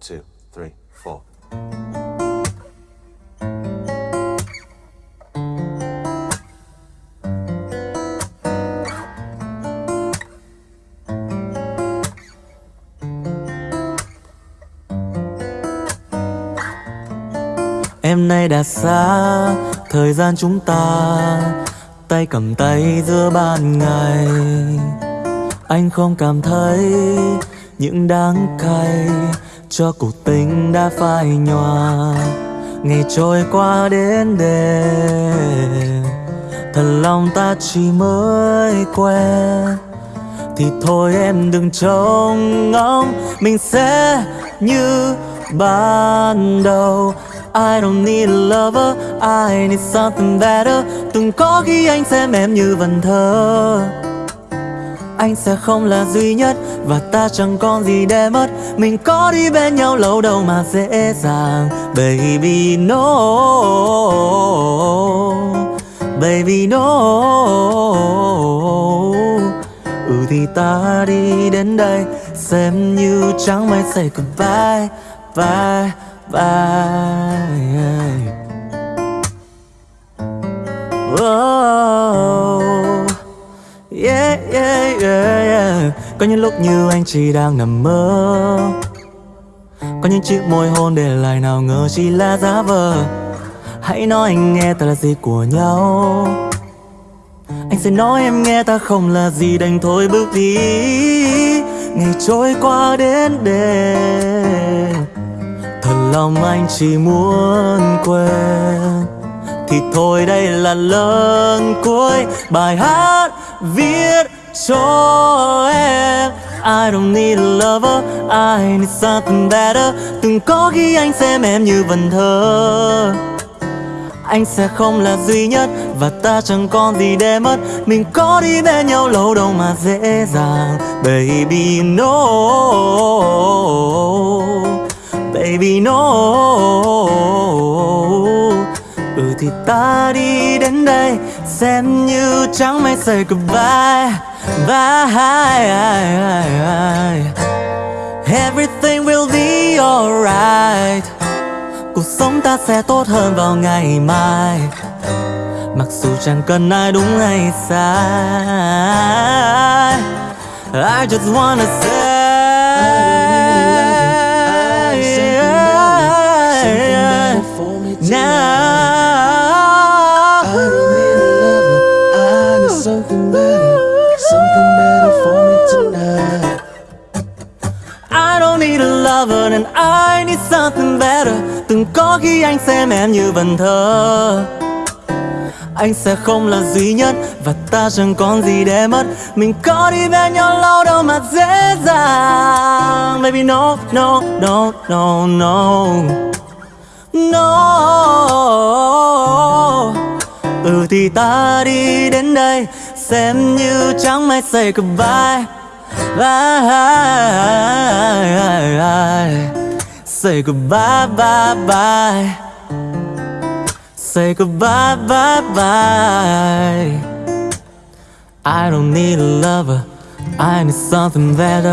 two, three, four. Em nay đã xa Thời gian chúng ta Tay cầm tay giữa ban ngày Anh không cảm thấy Những đắng cay cho cuộc tình đã phai nhòa. Ngày trôi qua đến đêm Thật lòng ta chỉ mới quen. Thì thôi em đừng trông ngóng, Mình sẽ như ban đầu. I don't need a lover, I need something better. Từng có khi anh xem em như vần thơ anh sẽ không là duy nhất. Và ta chẳng còn gì để mất. Mình có đi bên nhau lâu đâu mà dễ dàng. Baby no. Baby no. Ừ thì ta đi đến đây. Xem như chẳng may say goodbye Bye, bye oh, yeah, yeah, yeah, yeah. Có những lúc như anh chỉ đang nằm mơ. Có những chiếc môi hôn để lại nào ngờ chỉ là giả vờ. Hãy nói anh nghe ta là gì của nhau. Anh sẽ nói em nghe ta không là gì đành thôi bước đi. Ngày trôi qua đến đêm. Thật lòng anh chỉ muốn quên. Thì thôi đây là lần cuối Bài hát viết cho em. I don't need a lover, I need something better. Từng có khi anh xem em như vần thơ. Anh sẽ không là duy nhất Và ta chẳng còn gì để mất. Mình có đi bên nhau lâu đâu mà dễ dàng. Baby, no. Baby, no thì ta đi đến đây, Xem như chẳng may say goodbye Bye Everything will be alright. Cuộc sống ta sẽ tốt hơn vào ngày mai. Mặc dù chẳng cần ai đúng hay sai, I just wanna say something better, something better for me tonight. I don't need a lover and I need something better. Từng có khi anh xem em như vần thơ. Anh sẽ không là duy nhất Và ta chẳng còn gì để mất. Mình có đi bên nhau lâu đâu mà dễ dàng. Baby no, no, no, no, no. No. Ừ thì ta đi đến đây Xem như chẳng may say goodbye. Bye Say goodbye, bye, bye Say goodbye, bye, bye I don't need a lover I need something better.